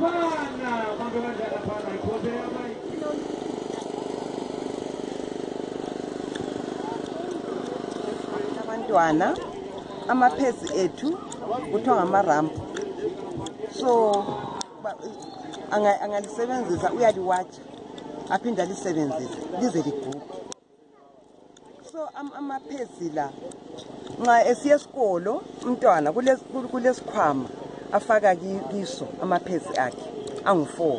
pana mambe badlala pana igobe yamaiki abantwana amaphezi ethu kuthiwa ngamarampu. So angalisebenzisa anga uyaliwatsha aphinde alisebenzise lize liguge so amaphezi la nxa esiye esikolo umntwana kulesikhwama kule afaka ki- kiso amaphezi akhe angu-four.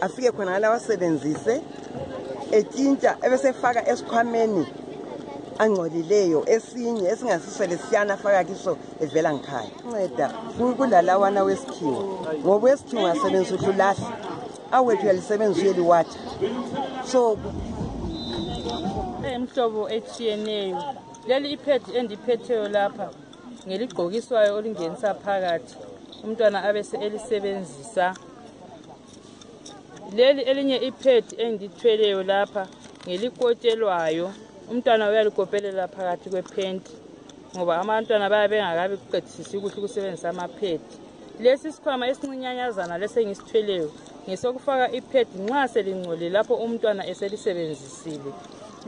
Afike khona ngala awasebenzise etshintsha ebesefaka esikhwameni angcolileyo esinye esingasiswele siyana afaka kiso evela ngikhaya nceda ku- kulalawana wesikhiwa ngoba wesikhiwa ungasebenzisa uhle ulahla awethu uyalisebenzisa uyeliwatsha so eyimhlobo etshiyeneyo. Leli iphedi endiphetheyo lapha ngeligqokiswayo olingenisa phakathi. Umntwana abese elisebenzisa. Leli elinye iphedi engilithweleyo lapha ngelikotshelwayo. Umntwana uyalikopelela phakathi kwephenti ngoba abantwana bayabe bengakabi kuqedisisi kuhle ukusebenzisa amaphedi lesi sikhwama esincinyanyazana lesengisithweleyo ngesokufaka iphedi nxa selingcolile lapho umntwana eselisebenzisile.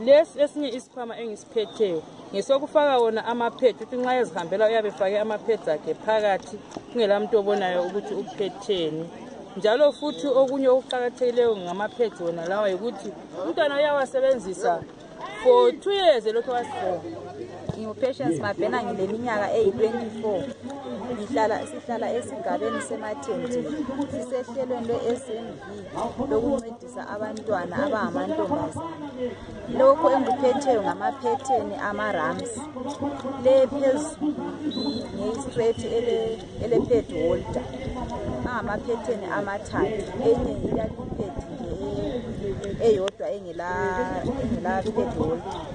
Lesi esinye isikhwama engisiphetheyo ngesokufaka wona amaphedi ukuthi nxa ezihambela uyabe efake amaphedi akhe phakathi kungela muntu obonayo ukuthi uphetheni. Njalo futhi okunye okuqakathekileyo ngamaphedi wona lawa yikuthi umntwana uyawasebenzisa for two years elokhu wasifour ngingupatience mabhena ngileminyaka eyi-24 ngihlala sihlala esigabeni semathendeni sisehlelweni lwe-smv lokuncedisa abantwana abangamantombazana lokhu engikuphetheyo ngamaphetheni ama-rams. Le phezulu ngeyi-straight ele-ped holder. Angamaphetheni amathathu. Enye ilalipedi eyodwa engela-ped holder.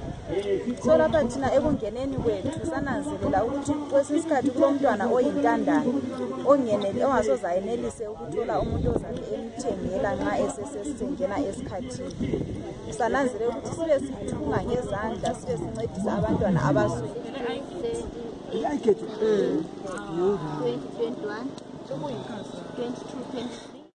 So lapha thina ekungeneni kwethu sananzelela ukuthi kwesinye isikhathi kulomntwana oyintandane ongeneli ongasoze ayenelise ukuthola umuntu ozabe emthengela nxa esesesengena esikhathini. Sananzelela ukuthi sibe sithunga ngezandla sibe sincedisa abantwana abaswele. 2021 22 24